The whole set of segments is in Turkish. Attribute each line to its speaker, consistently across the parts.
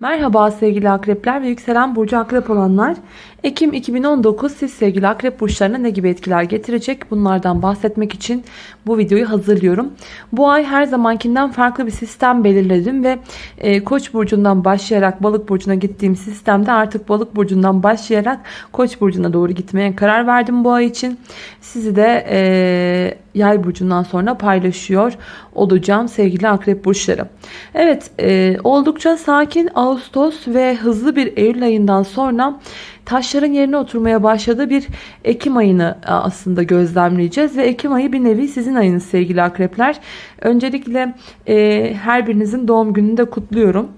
Speaker 1: Merhaba sevgili akrepler ve yükselen burcu akrep olanlar. Ekim 2019 siz sevgili akrep burçlarına ne gibi etkiler getirecek? Bunlardan bahsetmek için bu videoyu hazırlıyorum. Bu ay her zamankinden farklı bir sistem belirledim ve e, koç burcundan başlayarak balık burcuna gittiğim sistemde artık balık burcundan başlayarak koç burcuna doğru gitmeye karar verdim bu ay için. Sizi de e, yay burcundan sonra paylaşıyor olacağım sevgili akrep burçları. Evet e, oldukça sakin Ağustos ve hızlı bir Eylül ayından sonra taşların yerine oturmaya başladığı bir Ekim ayını e, aslında gözlemleyeceğiz. Ve Ekim ayı bir nevi sizin ayınız sevgili akrepler. Öncelikle e, her birinizin doğum gününü de kutluyorum.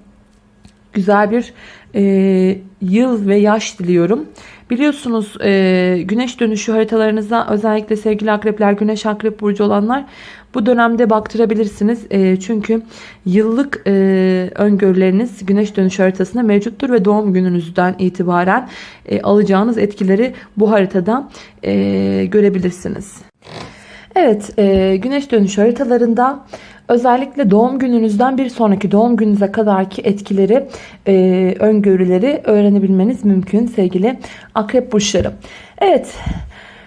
Speaker 1: Güzel bir e, yıl ve yaş diliyorum. Biliyorsunuz e, güneş dönüşü haritalarınızda özellikle sevgili akrepler, güneş akrep burcu olanlar bu dönemde baktırabilirsiniz. E, çünkü yıllık e, öngörüleriniz güneş dönüşü haritasında mevcuttur ve doğum gününüzden itibaren e, alacağınız etkileri bu haritada e, görebilirsiniz. Evet, e, güneş dönüşü haritalarında özellikle doğum gününüzden bir sonraki doğum gününüze kadarki etkileri, e, öngörüleri öğrenebilmeniz mümkün sevgili akrep burçları. Evet,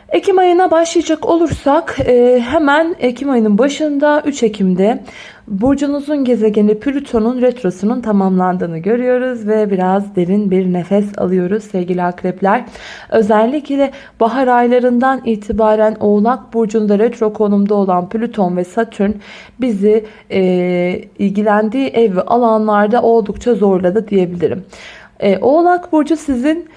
Speaker 1: Ekim ayına başlayacak olursak e, hemen Ekim ayının başında 3 Ekim'de burcunuzun gezegeni Plüton'un retrosunun tamamlandığını görüyoruz ve biraz derin bir nefes alıyoruz sevgili akrepler. Özellikle bahar aylarından itibaren Oğlak burcunda retro konumda olan Plüton ve Satürn bizi e, ilgilendiği ev ve alanlarda oldukça zorladı diyebilirim. E, Oğlak burcu sizin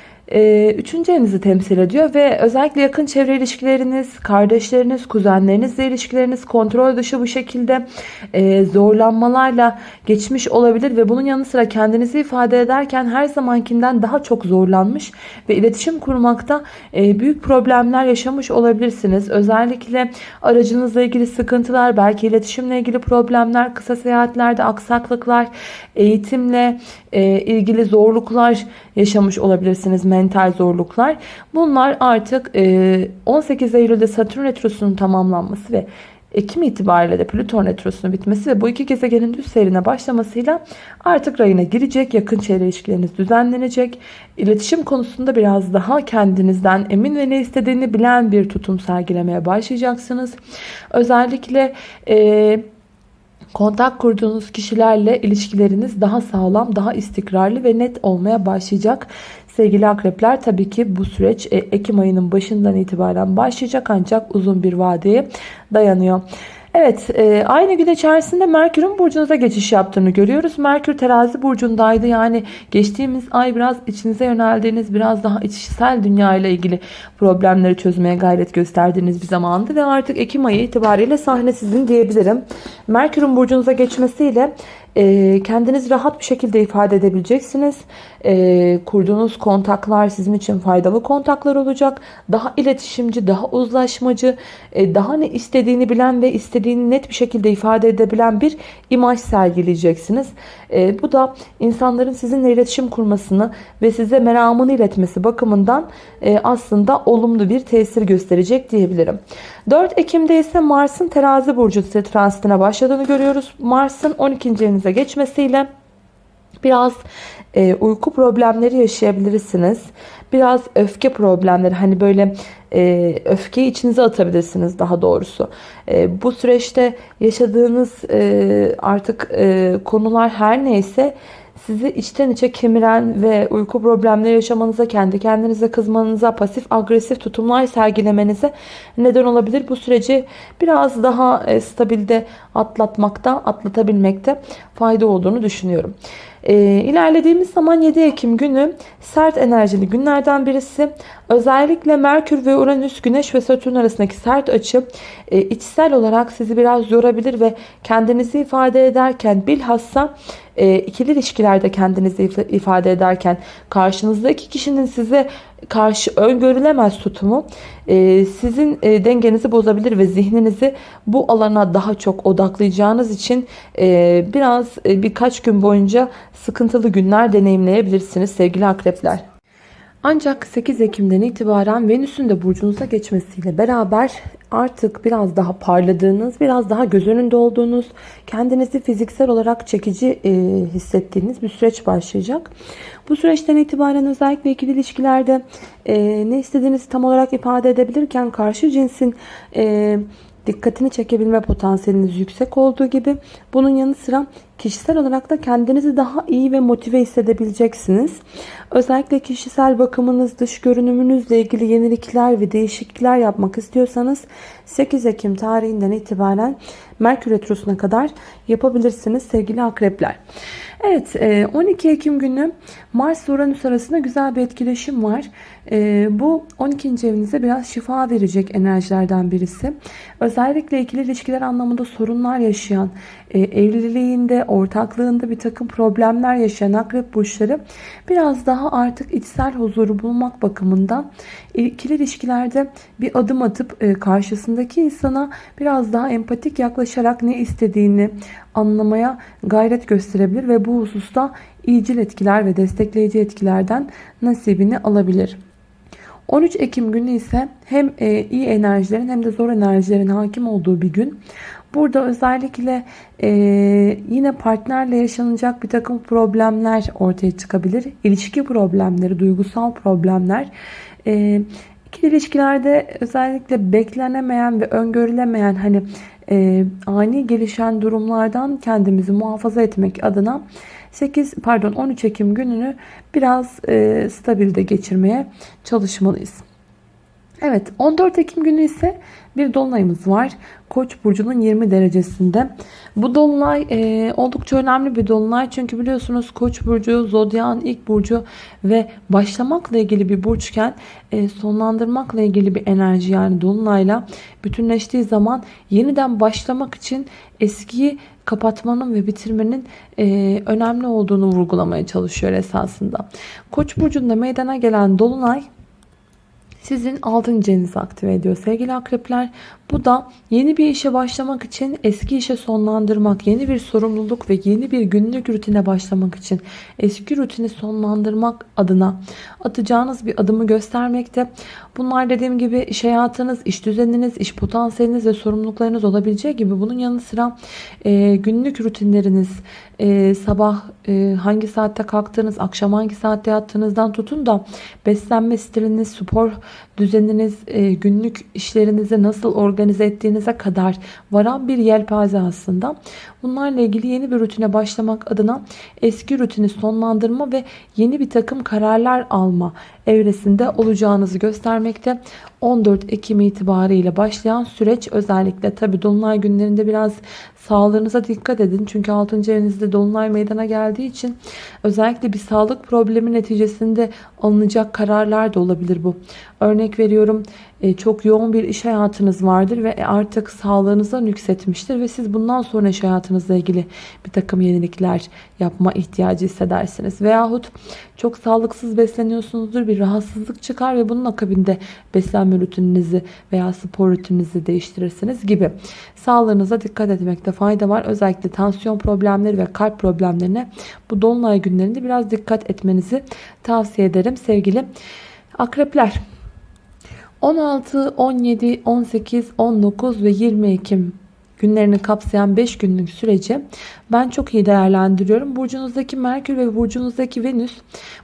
Speaker 1: üçüncü evinizi temsil ediyor ve özellikle yakın çevre ilişkileriniz, kardeşleriniz, kuzenlerinizle ilişkileriniz kontrol dışı bu şekilde e, zorlanmalarla geçmiş olabilir ve bunun yanı sıra kendinizi ifade ederken her zamankinden daha çok zorlanmış ve iletişim kurmakta e, büyük problemler yaşamış olabilirsiniz. Özellikle aracınızla ilgili sıkıntılar, belki iletişimle ilgili problemler, kısa seyahatlerde aksaklıklar, eğitimle e, ilgili zorluklar yaşamış olabilirsiniz mental zorluklar. Bunlar artık 18 Eylül'de Satürn Retrosu'nun tamamlanması ve Ekim itibariyle de Plüton Retrosu'nun bitmesi ve bu iki gezegenin düz seyrine başlamasıyla artık rayına girecek. Yakın çevre ilişkileriniz düzenlenecek. İletişim konusunda biraz daha kendinizden emin ve ne istediğini bilen bir tutum sergilemeye başlayacaksınız. Özellikle... Ee, Kontak kurduğunuz kişilerle ilişkileriniz daha sağlam, daha istikrarlı ve net olmaya başlayacak. Sevgili akrepler tabii ki bu süreç e, Ekim ayının başından itibaren başlayacak ancak uzun bir vadeye dayanıyor. Evet e, aynı gün içerisinde Merkür'ün burcunuza geçiş yaptığını görüyoruz. Merkür terazi burcundaydı. Yani geçtiğimiz ay biraz içinize yöneldiğiniz biraz daha içsel dünya ile ilgili problemleri çözmeye gayret gösterdiğiniz bir zamandı. Ve artık Ekim ayı itibariyle sahne sizin diyebilirim. Merkür'ün burcunuza geçmesiyle e, kendinizi rahat bir şekilde ifade edebileceksiniz. E, kurduğunuz kontaklar sizin için faydalı kontaklar olacak. Daha iletişimci, daha uzlaşmacı, e, daha ne istediğini bilen ve istediğini net bir şekilde ifade edebilen bir imaj sergileyeceksiniz. E, bu da insanların sizinle iletişim kurmasını ve size meramını iletmesi bakımından e, aslında olumlu bir tesir gösterecek diyebilirim. 4 Ekim'de ise Mars'ın terazi burcu transitine başladığını görüyoruz. Mars'ın 12. evinize geçmesiyle biraz e, uyku problemleri yaşayabilirsiniz. Biraz öfke problemleri hani böyle e, öfkeyi içinize atabilirsiniz daha doğrusu. E, bu süreçte yaşadığınız e, artık e, konular her neyse sizi içten içe kemiren ve uyku problemleri yaşamanıza, kendi kendinize kızmanıza, pasif agresif tutumlar sergilemenize neden olabilir. Bu süreci biraz daha e, stabilde atlatmakta, atlatabilmekte fayda olduğunu düşünüyorum. E, ilerlediğimiz zaman 7 Ekim günü sert enerjili günlerden birisi. Özellikle Merkür ve Uranüs, Güneş ve Satürn arasındaki sert açı e, içsel olarak sizi biraz yorabilir ve kendinizi ifade ederken bilhassa e, ikili ilişkilerde kendinizi ifade ederken karşınızdaki kişinin size karşı öngörülemez tutumu e, sizin e, dengenizi bozabilir ve zihninizi bu alana daha çok odaklayacağınız için e, biraz e, birkaç gün boyunca sıkıntılı günler deneyimleyebilirsiniz sevgili akrepler. Ancak 8 Ekim'den itibaren Venüs'ün de burcunuza geçmesiyle beraber artık biraz daha parladığınız, biraz daha göz önünde olduğunuz, kendinizi fiziksel olarak çekici e, hissettiğiniz bir süreç başlayacak. Bu süreçten itibaren özellikle ikili ilişkilerde e, ne istediğinizi tam olarak ifade edebilirken karşı cinsin e, dikkatini çekebilme potansiyeliniz yüksek olduğu gibi bunun yanı sıra kişisel olarak da kendinizi daha iyi ve motive hissedebileceksiniz. Özellikle kişisel bakımınız, dış görünümünüzle ilgili yenilikler ve değişiklikler yapmak istiyorsanız 8 Ekim tarihinden itibaren Merkür Retrosu'na kadar yapabilirsiniz sevgili akrepler. Evet 12 e, Ekim günü Mars Uranüs arasında güzel bir etkileşim var. E, bu 12. evinize biraz şifa verecek enerjilerden birisi. Özellikle ikili ilişkiler anlamında sorunlar yaşayan, e, evliliğinde, ortaklığında bir takım problemler yaşayan akrep burçları biraz daha artık içsel huzuru bulmak bakımından ikili ilişkilerde bir adım atıp karşısındaki insana biraz daha empatik yaklaşarak ne istediğini anlamaya gayret gösterebilir ve bu hususta iyicil etkiler ve destekleyici etkilerden nasibini alabilir. 13 Ekim günü ise hem e, iyi enerjilerin hem de zor enerjilerin hakim olduğu bir gün. Burada özellikle e, yine partnerle yaşanacak bir takım problemler ortaya çıkabilir. İlişki problemleri, duygusal problemler. E, ilişkilerde özellikle beklenemeyen ve öngörülemeyen hani e, ani gelişen durumlardan kendimizi muhafaza etmek adına 8 pardon 13 Ekim gününü biraz e, stabilde geçirmeye çalışmalıyız. Evet 14 Ekim günü ise bir dolunayımız var. Koç burcunun 20 derecesinde. Bu dolunay e, oldukça önemli bir dolunay. Çünkü biliyorsunuz Koç burcu zodyan ilk burcu ve başlamakla ilgili bir burçken e, sonlandırmakla ilgili bir enerji yani dolunayla bütünleştiği zaman yeniden başlamak için eskiyi kapatmanın ve bitirmenin e, önemli olduğunu vurgulamaya çalışıyor esasında. Koç burcunda meydana gelen dolunay sizin 6. evinizi aktive ediyor sevgili akrepler. Bu da yeni bir işe başlamak için eski işe sonlandırmak, yeni bir sorumluluk ve yeni bir günlük rutine başlamak için eski rutini sonlandırmak adına atacağınız bir adımı göstermekte. Bunlar dediğim gibi iş hayatınız, iş düzeniniz, iş potansiyeliniz ve sorumluluklarınız olabileceği gibi bunun yanı sıra e, günlük rutinleriniz, e, sabah e, hangi saatte kalktığınız, akşam hangi saatte yattığınızdan tutun da beslenme stiliniz, spor düzeniniz, e, günlük işlerinizi nasıl organize ettiğinize kadar varan bir yelpaze aslında. Bunlarla ilgili yeni bir rutine başlamak adına eski rutini sonlandırma ve yeni bir takım kararlar alma evresinde olacağınızı göstermekte. 14 Ekim itibariyle başlayan süreç özellikle tabi dolunay günlerinde biraz sağlığınıza dikkat edin. Çünkü 6. evinizde dolunay meydana geldiği için özellikle bir sağlık problemi neticesinde alınacak kararlar da olabilir bu. Örnek veriyorum çok yoğun bir iş hayatınız vardır ve artık sağlığınıza nüksetmiştir ve siz bundan sonra iş hayatınızla ilgili bir takım yenilikler yapma ihtiyacı hissedersiniz. Veyahut çok sağlıksız besleniyorsunuzdur bir rahatsızlık çıkar ve bunun akabinde beslenme rutininizi veya spor rutininizi değiştirirsiniz gibi. Sağlığınıza dikkat etmekte fayda var. Özellikle tansiyon problemleri ve kalp problemlerine bu dolunay günlerinde biraz dikkat etmenizi tavsiye ederim sevgili akrepler. 16, 17, 18, 19 ve 20 Ekim günlerini kapsayan 5 günlük süreci ben çok iyi değerlendiriyorum. Burcunuzdaki Merkür ve burcunuzdaki Venüs,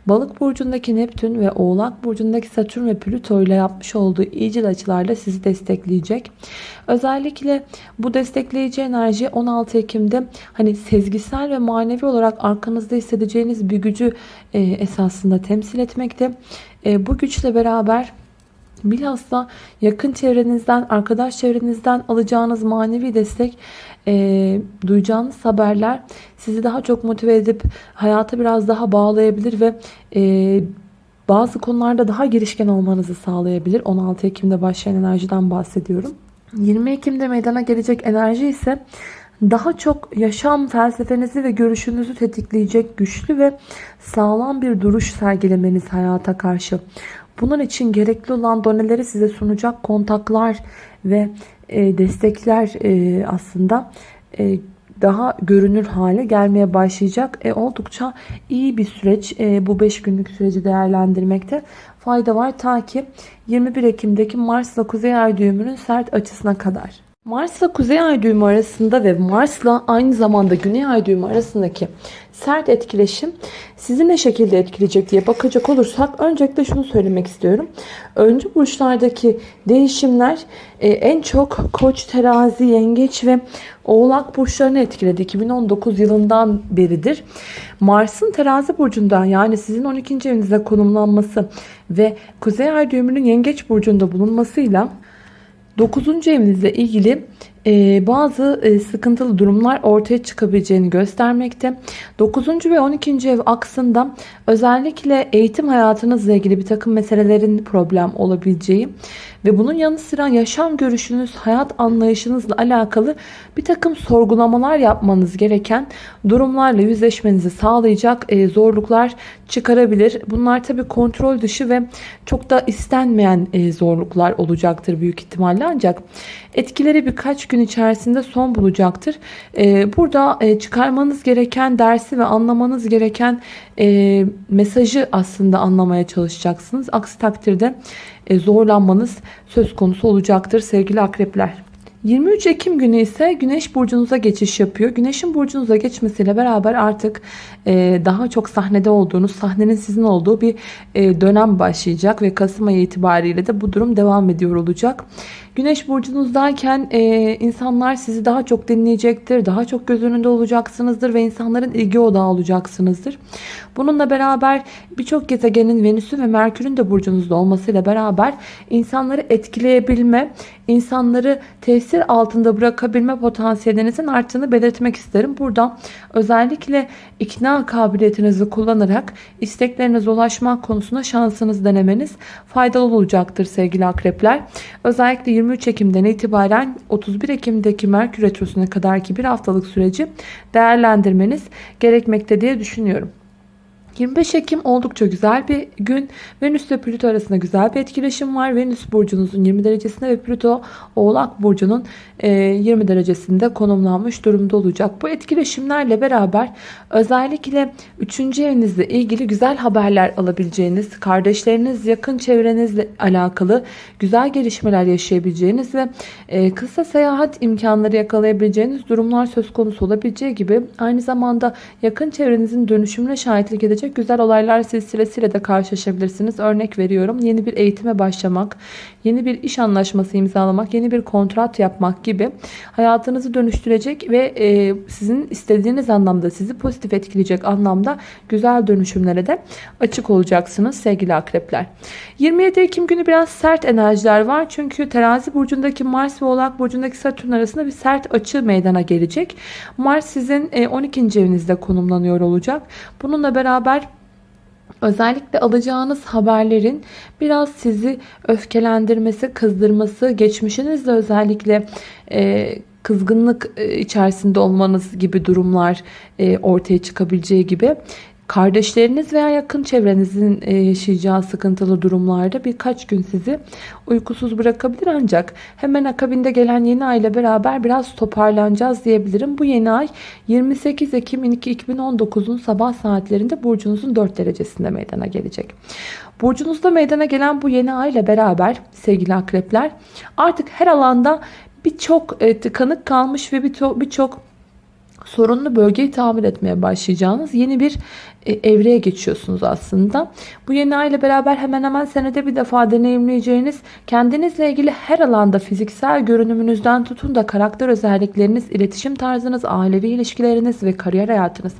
Speaker 1: Balık burcundaki Neptün ve Oğlak burcundaki Satürn ve Plüto ile yapmış olduğu iyicil açılarla sizi destekleyecek. Özellikle bu destekleyici enerji 16 Ekim'de hani sezgisel ve manevi olarak arkanızda hissedeceğiniz bir gücü e, esasında temsil etmekte. E, bu güçle beraber Bilhassa yakın çevrenizden, arkadaş çevrenizden alacağınız manevi destek, e, duyacağınız haberler sizi daha çok motive edip hayata biraz daha bağlayabilir ve e, bazı konularda daha girişken olmanızı sağlayabilir. 16 Ekim'de başlayan enerjiden bahsediyorum. 20 Ekim'de meydana gelecek enerji ise daha çok yaşam felsefenizi ve görüşünüzü tetikleyecek güçlü ve sağlam bir duruş sergilemeniz hayata karşı. Bunun için gerekli olan doneleri size sunacak kontaklar ve e, destekler e, aslında e, daha görünür hale gelmeye başlayacak. E, oldukça iyi bir süreç e, bu 5 günlük süreci değerlendirmekte fayda var ta ki 21 Ekim'deki Mars'la Kuzey Ay düğümünün sert açısına kadar. Mars'la Kuzey Ay düğümü arasında ve Mars'la aynı zamanda Güney Ay düğümü arasındaki sert etkileşim sizi ne şekilde etkileyecek diye bakacak olursak öncelikle şunu söylemek istiyorum. Öncü burçlardaki değişimler e, en çok Koç, Terazi, Yengeç ve Oğlak burçlarını etkiledi. 2019 yılından beridir. Mars'ın Terazi burcunda yani sizin 12. evinizde konumlanması ve Kuzey Ay düğümünün Yengeç burcunda bulunmasıyla 9. evinizle ilgili e, bazı e, sıkıntılı durumlar ortaya çıkabileceğini göstermekte. 9. ve 12. ev aksında özellikle eğitim hayatınızla ilgili bir takım meselelerin problem olabileceği ve bunun yanı sıra yaşam görüşünüz, hayat anlayışınızla alakalı bir takım sorgulamalar yapmanız gereken durumlarla yüzleşmenizi sağlayacak e, zorluklar çıkarabilir. Bunlar tabi kontrol dışı ve çok da istenmeyen e, zorluklar olacaktır büyük ihtimalle ancak etkileri birkaç gün içerisinde son bulacaktır. E, burada çıkarmanız gereken dersi ve anlamanız gereken mesajı aslında anlamaya çalışacaksınız. Aksi takdirde zorlanmanız söz konusu olacaktır sevgili akrepler. 23 Ekim günü ise Güneş burcunuza geçiş yapıyor. Güneşin burcunuza geçmesiyle beraber artık e, daha çok sahnede olduğunuz, sahnenin sizin olduğu bir e, dönem başlayacak ve Kasım ayı itibariyle de bu durum devam ediyor olacak. Güneş burcunuzdayken e, insanlar sizi daha çok dinleyecektir. Daha çok göz önünde olacaksınızdır ve insanların ilgi odağı olacaksınızdır. Bununla beraber birçok gezegenin Venüs'ün ve Merkür'ün de burcunuzda olmasıyla beraber insanları etkileyebilme, insanları tesir altında bırakabilme potansiyelinizin arttığını belirtmek isterim. Burada özellikle ikna kabiliyetinizi kullanarak isteklerinize ulaşmak konusunda şansınız denemeniz faydalı olacaktır sevgili akrepler. Özellikle 23 Ekim'den itibaren 31 Ekim'deki Merkür Retrosu'na kadarki bir haftalık süreci değerlendirmeniz gerekmekte diye düşünüyorum. 25 Ekim oldukça güzel bir gün. Venüs ve Plüto arasında güzel bir etkileşim var. Venüs burcunuzun 20 derecesinde ve Plüto Oğlak burcunun 20 e, derecesinde konumlanmış durumda olacak. Bu etkileşimlerle beraber özellikle 3. evinizle ilgili güzel haberler alabileceğiniz, kardeşleriniz, yakın çevrenizle alakalı güzel gelişmeler yaşayabileceğiniz ve e, kısa seyahat imkanları yakalayabileceğiniz durumlar söz konusu olabileceği gibi aynı zamanda yakın çevrenizin dönüşümüne şahitlik edecek güzel olaylar silsilesiyle de karşılaşabilirsiniz. Örnek veriyorum yeni bir eğitime başlamak, yeni bir iş anlaşması imzalamak, yeni bir kontrat yapmak gibi hayatınızı dönüştürecek ve e, sizin istediğiniz anlamda sizi pozitif etkileyecek anlamda güzel dönüşümlere de açık olacaksınız sevgili akrepler. 27 Ekim günü biraz sert enerjiler var. Çünkü terazi burcundaki Mars ve oğlak burcundaki Satürn arasında bir sert açı meydana gelecek. Mars sizin 12. E, evinizde konumlanıyor olacak. Bununla beraber Özellikle alacağınız haberlerin biraz sizi öfkelendirmesi, kızdırması, geçmişinizle özellikle e, kızgınlık e, içerisinde olmanız gibi durumlar e, ortaya çıkabileceği gibi Kardeşleriniz veya yakın çevrenizin e, yaşayacağı sıkıntılı durumlarda birkaç gün sizi uykusuz bırakabilir ancak hemen akabinde gelen yeni ay ile beraber biraz toparlanacağız diyebilirim. Bu yeni ay 28 Ekim 2019'un sabah saatlerinde burcunuzun 4 derecesinde meydana gelecek. Burcunuzda meydana gelen bu yeni ay ile beraber sevgili akrepler artık her alanda birçok e, tıkanık kalmış ve birçok sorunlu bölgeyi tamir etmeye başlayacağınız yeni bir evreye geçiyorsunuz aslında. Bu yeni ay ile beraber hemen hemen senede bir defa deneyimleyeceğiniz kendinizle ilgili her alanda fiziksel görünümünüzden tutun da karakter özellikleriniz, iletişim tarzınız, ailevi ilişkileriniz ve kariyer hayatınız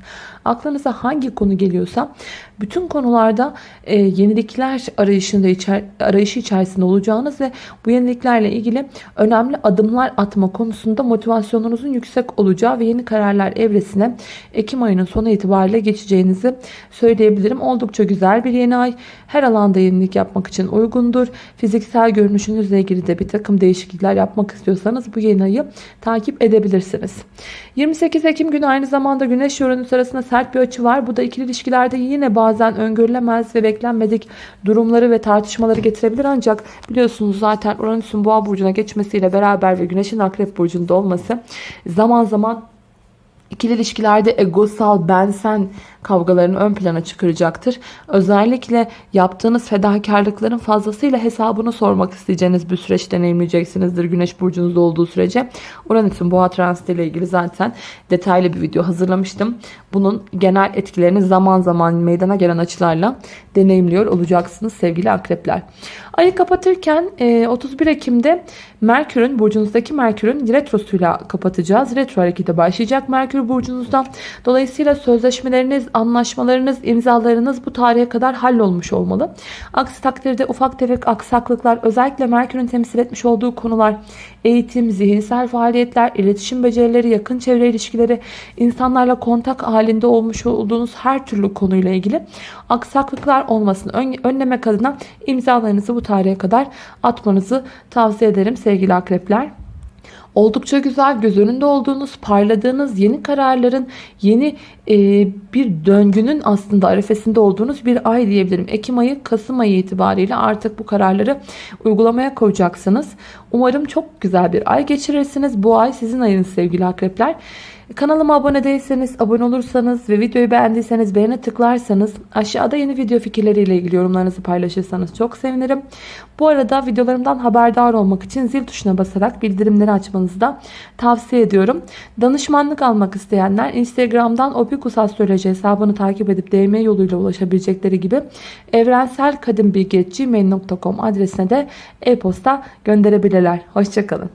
Speaker 1: aklınıza hangi konu geliyorsa bütün konularda e, yenilikler arayışında içer, arayışı içerisinde olacağınız ve bu yeniliklerle ilgili önemli adımlar atma konusunda motivasyonunuzun yüksek olacağı ve yeni kararlar evresine Ekim ayının sonu itibariyle geçeceğinizi söyleyebilirim. Oldukça güzel bir yeni ay. Her alanda yenilik yapmak için uygundur. Fiziksel görünüşünüzle ilgili de bir takım değişiklikler yapmak istiyorsanız bu yeni ayı takip edebilirsiniz. 28 Ekim günü aynı zamanda Güneş Uranüs arasında sert bir açı var. Bu da ikili ilişkilerde yine bazen öngörülemez ve beklenmedik durumları ve tartışmaları getirebilir. Ancak biliyorsunuz zaten Uranüs'ün boğa burcuna geçmesiyle beraber ve Güneş'in akrep burcunda olması zaman zaman İkili ilişkilerde egosal ben sen kavgalarını ön plana çıkaracaktır. Özellikle yaptığınız fedakarlıkların fazlasıyla hesabını sormak isteyeceğiniz bir süreç deneyimleyeceksinizdir Güneş burcunuzda olduğu sürece. Uranüs'ün boğa transiti ile ilgili zaten detaylı bir video hazırlamıştım. Bunun genel etkilerini zaman zaman meydana gelen açılarla deneyimliyor olacaksınız sevgili akrepler. Ayı kapatırken 31 Ekim'de Merkür'ün burcunuzdaki Merkür'ün retrosuyla kapatacağız. Retro harekete başlayacak Merkür burcunuzda. Dolayısıyla sözleşmeleriniz, anlaşmalarınız, imzalarınız bu tarihe kadar hallolmuş olmalı. Aksi takdirde ufak tefek aksaklıklar özellikle Merkür'ün temsil etmiş olduğu konular eğitim, zihinsel faaliyetler, iletişim becerileri, yakın çevre ilişkileri, insanlarla kontak halinde olmuş olduğunuz her türlü konuyla ilgili aksaklıklar olmasını önlemek adına imzalarınızı bu tarihe kadar atmanızı tavsiye ederim sevgili akrepler. Oldukça güzel göz önünde olduğunuz, parladığınız yeni kararların, yeni e, bir döngünün aslında arefesinde olduğunuz bir ay diyebilirim. Ekim ayı, Kasım ayı itibariyle artık bu kararları uygulamaya koyacaksınız. Umarım çok güzel bir ay geçirirsiniz. Bu ay sizin ayınız sevgili akrepler. Kanalıma abone değilseniz, abone olursanız ve videoyu beğendiyseniz beğene tıklarsanız aşağıda yeni video fikirleriyle ilgili yorumlarınızı paylaşırsanız çok sevinirim. Bu arada videolarımdan haberdar olmak için zil tuşuna basarak bildirimleri açmanızı da tavsiye ediyorum. Danışmanlık almak isteyenler Instagram'dan opikusastroloji hesabını takip edip DM yoluyla ulaşabilecekleri gibi evrenselkadimbilgi.gmail.com adresine de e-posta gönderebilirler. Hoşçakalın.